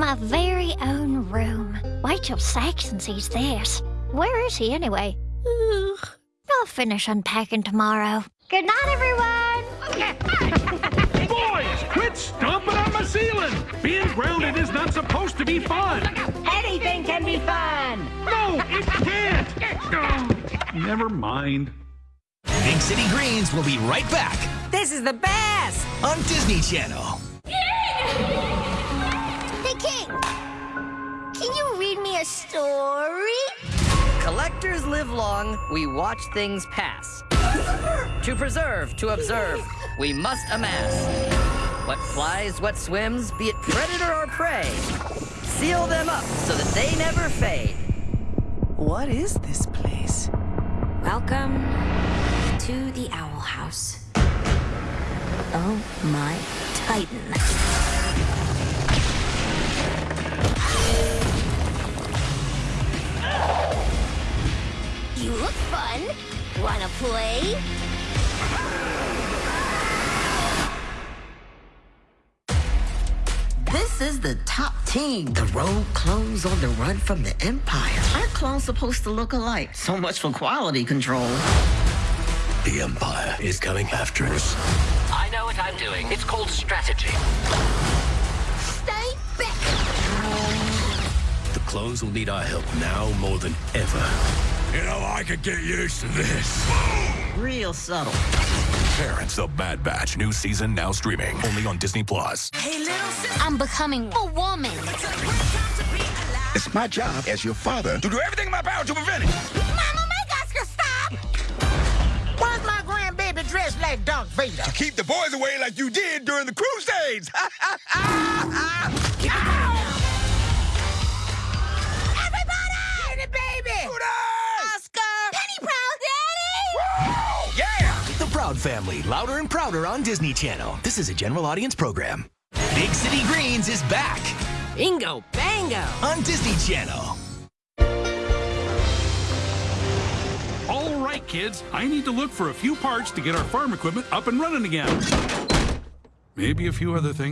My very own room. Wait till Saxon sees this. Where is he anyway? Ugh. I'll finish unpacking tomorrow. Good night, everyone! Boys, quit stomping on my ceiling! Being grounded is not supposed to be fun! Anything can be fun! No, it can't! Oh, never mind. Big City Greens will be right back This is the best! on Disney Channel. A story? Collectors live long, we watch things pass. to preserve, to observe, we must amass. What flies, what swims, be it predator or prey. Seal them up so that they never fade. What is this place? Welcome to the Owl House. Oh my Titan. Fun. Wanna play? This is the top team. The road clones on the run from the Empire. Our clone's supposed to look alike. So much for quality control. The Empire is coming after us. I know what I'm doing. It's called strategy. Stay back! The clones will need our help now more than ever. You know, I could get used to this. Real subtle. Parents of Bad Batch, new season now streaming only on Disney Plus. Hey Lilson, I'm becoming a woman. It's my job as your father to do everything in my power to prevent it. Mama, make Oscar stop! Why's my grandbaby dressed like Darth Vader? To keep the boys away like you did during the Crusades. Proud Family, louder and prouder on Disney Channel. This is a general audience program. Big City Greens is back Bingo, bango! on Disney Channel. All right, kids, I need to look for a few parts to get our farm equipment up and running again. Maybe a few other things.